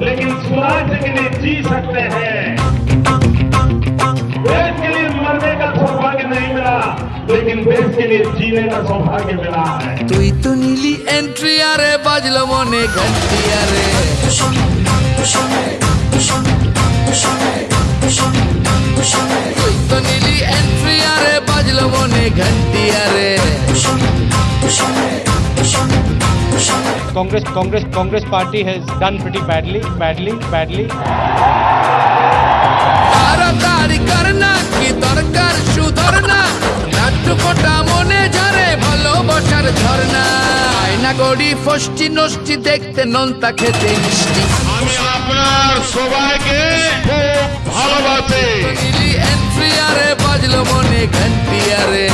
लेकिन स्वराज के लिए जी सकते हैं। तो नीली एंट्री अरे बजलो मोने घंटी अरे घंटी अरे Congress, Congress, Congress party has done pretty badly, badly, badly. দেখতে নন্তা খেতে মিষ্টি আমি আপনার সবাইকে ভালোবাসি বাজলো মনে ঘন্টি আরে